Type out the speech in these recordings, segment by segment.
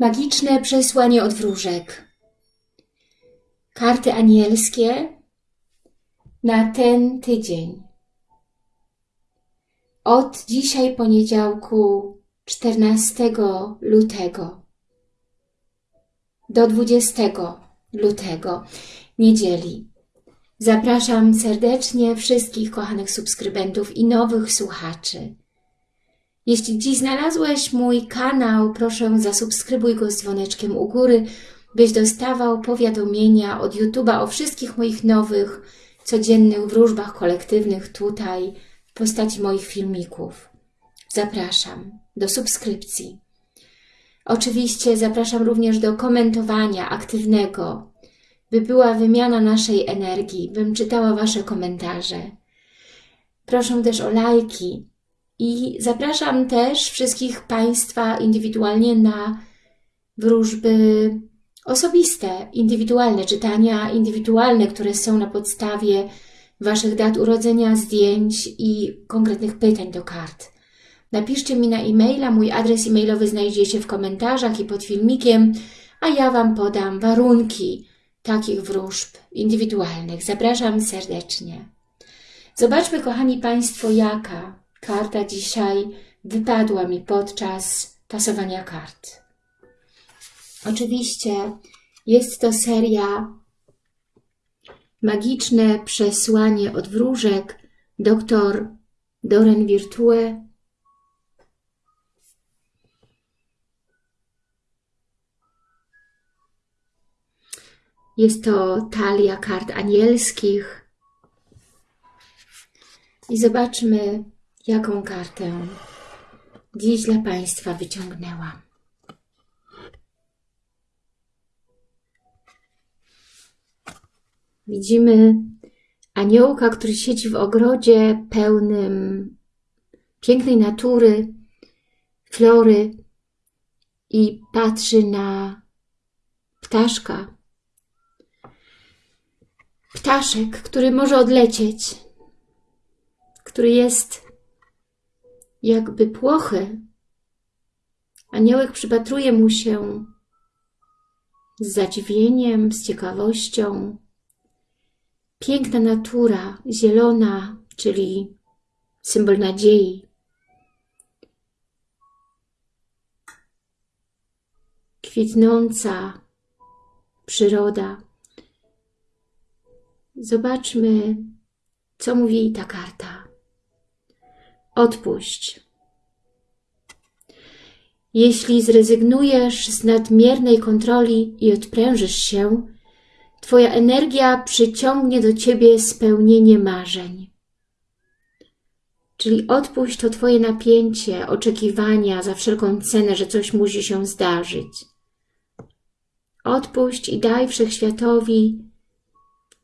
Magiczne przesłanie od wróżek. Karty anielskie na ten tydzień. Od dzisiaj poniedziałku 14 lutego do 20 lutego, niedzieli. Zapraszam serdecznie wszystkich kochanych subskrybentów i nowych słuchaczy. Jeśli dziś znalazłeś mój kanał, proszę zasubskrybuj go z dzwoneczkiem u góry, byś dostawał powiadomienia od YouTube'a o wszystkich moich nowych, codziennych wróżbach kolektywnych tutaj w postaci moich filmików. Zapraszam do subskrypcji. Oczywiście zapraszam również do komentowania aktywnego, by była wymiana naszej energii, bym czytała Wasze komentarze. Proszę też o lajki i zapraszam też wszystkich Państwa indywidualnie na wróżby osobiste, indywidualne, czytania indywidualne, które są na podstawie Waszych dat urodzenia, zdjęć i konkretnych pytań do kart. Napiszcie mi na e-maila, mój adres e-mailowy znajdziecie w komentarzach i pod filmikiem, a ja Wam podam warunki takich wróżb indywidualnych. Zapraszam serdecznie. Zobaczmy, kochani Państwo, jaka karta dzisiaj wypadła mi podczas tasowania kart. Oczywiście jest to seria Magiczne przesłanie od wróżek dr Doren Virtue Jest to talia kart anielskich. I zobaczmy, jaką kartę dziś dla Państwa wyciągnęłam. Widzimy aniołka, który siedzi w ogrodzie pełnym pięknej natury, flory i patrzy na ptaszka. Ptaszek, który może odlecieć, który jest jakby płochy. Aniołek przypatruje mu się z zadziwieniem, z ciekawością. Piękna natura, zielona, czyli symbol nadziei. Kwitnąca przyroda. Zobaczmy, co mówi ta karta. Odpuść. Jeśli zrezygnujesz z nadmiernej kontroli i odprężysz się, Twoja energia przyciągnie do Ciebie spełnienie marzeń. Czyli odpuść to Twoje napięcie, oczekiwania za wszelką cenę, że coś musi się zdarzyć. Odpuść i daj Wszechświatowi,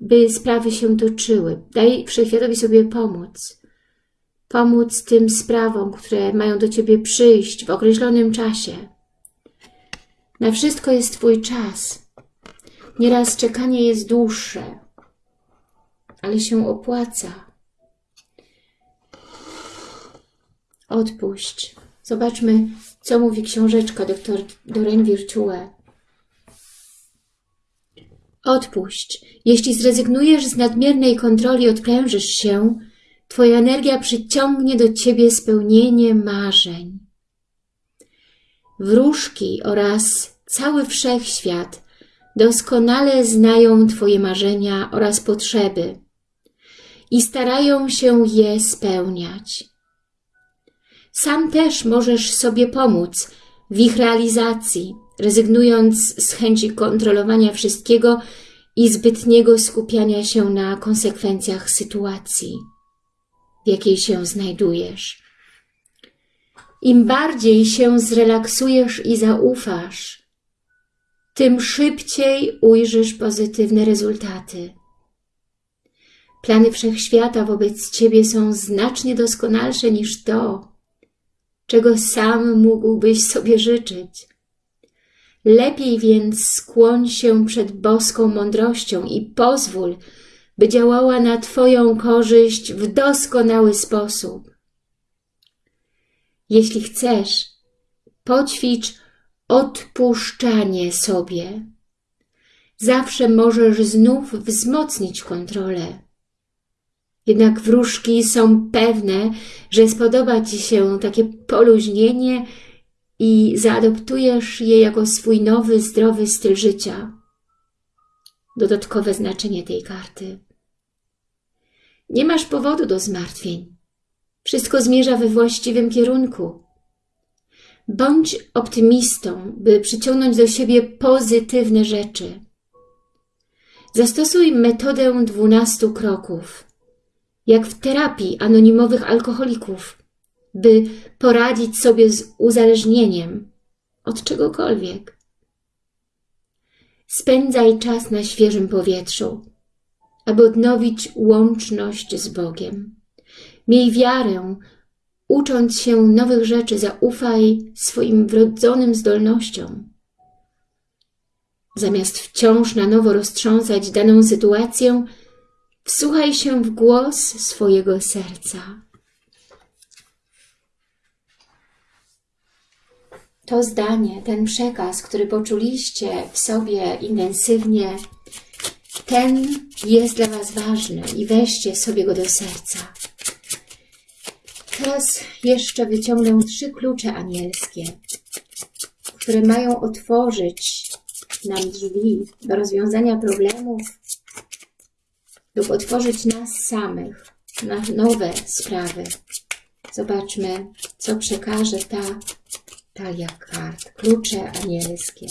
by sprawy się toczyły. Daj Wszechświatowi sobie pomóc. Pomóc tym sprawom, które mają do Ciebie przyjść w określonym czasie. Na wszystko jest Twój czas. Nieraz czekanie jest dłuższe, ale się opłaca. Odpuść. Zobaczmy, co mówi książeczka dr Doreen Virtue. Odpuść. Jeśli zrezygnujesz z nadmiernej kontroli, odprężysz się, Twoja energia przyciągnie do Ciebie spełnienie marzeń. Wróżki oraz cały wszechświat doskonale znają Twoje marzenia oraz potrzeby i starają się je spełniać. Sam też możesz sobie pomóc w ich realizacji, rezygnując z chęci kontrolowania wszystkiego i zbytniego skupiania się na konsekwencjach sytuacji, w jakiej się znajdujesz. Im bardziej się zrelaksujesz i zaufasz, tym szybciej ujrzysz pozytywne rezultaty. Plany Wszechświata wobec Ciebie są znacznie doskonalsze niż to, czego sam mógłbyś sobie życzyć. Lepiej więc skłoń się przed boską mądrością i pozwól, by działała na Twoją korzyść w doskonały sposób. Jeśli chcesz, poćwicz odpuszczanie sobie. Zawsze możesz znów wzmocnić kontrolę. Jednak wróżki są pewne, że spodoba Ci się takie poluźnienie i zaadoptujesz je jako swój nowy, zdrowy styl życia. Dodatkowe znaczenie tej karty. Nie masz powodu do zmartwień. Wszystko zmierza we właściwym kierunku. Bądź optymistą, by przyciągnąć do siebie pozytywne rzeczy. Zastosuj metodę dwunastu kroków, jak w terapii anonimowych alkoholików, by poradzić sobie z uzależnieniem od czegokolwiek. Spędzaj czas na świeżym powietrzu, aby odnowić łączność z Bogiem. Miej wiarę, ucząc się nowych rzeczy, zaufaj swoim wrodzonym zdolnościom. Zamiast wciąż na nowo roztrząsać daną sytuację, wsłuchaj się w głos swojego serca. To zdanie, ten przekaz, który poczuliście w sobie intensywnie, ten jest dla Was ważny i weźcie sobie go do serca. Teraz jeszcze wyciągnę trzy klucze anielskie, które mają otworzyć nam drzwi do rozwiązania problemów lub otworzyć nas samych na nowe sprawy. Zobaczmy, co przekaże ta talia kart. Klucze anielskie.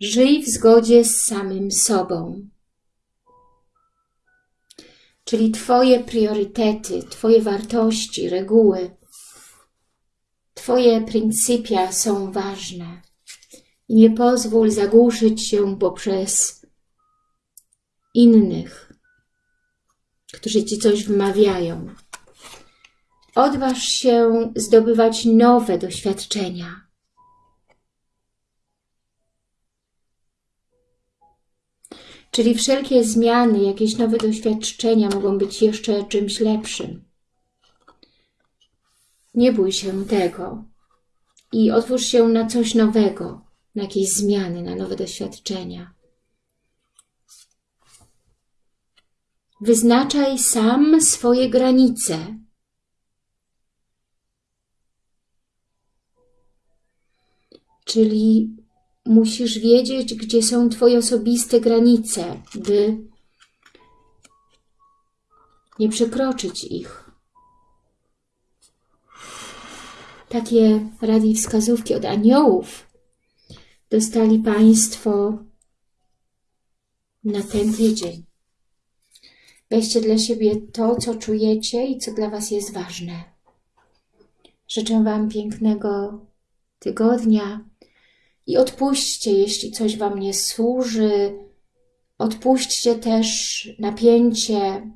Żyj w zgodzie z samym sobą. Czyli Twoje priorytety, Twoje wartości, reguły, Twoje pryncypia są ważne. I nie pozwól zagłuszyć się poprzez innych, którzy Ci coś wmawiają. Odważ się zdobywać nowe doświadczenia. Czyli wszelkie zmiany, jakieś nowe doświadczenia mogą być jeszcze czymś lepszym. Nie bój się tego i otwórz się na coś nowego, na jakieś zmiany, na nowe doświadczenia. Wyznaczaj sam swoje granice. Czyli musisz wiedzieć, gdzie są Twoje osobiste granice, by nie przekroczyć ich. Takie rady i wskazówki od aniołów dostali Państwo na ten tydzień. Weźcie dla siebie to, co czujecie i co dla Was jest ważne. Życzę Wam pięknego tygodnia, i odpuśćcie, jeśli coś Wam nie służy. Odpuśćcie też napięcie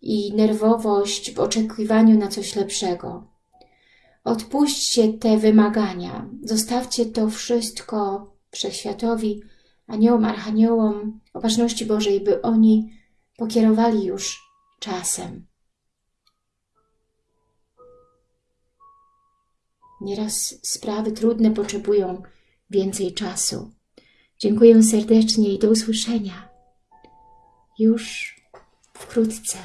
i nerwowość w oczekiwaniu na coś lepszego. Odpuśćcie te wymagania. Zostawcie to wszystko Wszechświatowi, aniołom, archaniołom, opatrzności Bożej, by oni pokierowali już czasem. Nieraz sprawy trudne potrzebują więcej czasu. Dziękuję serdecznie i do usłyszenia już wkrótce.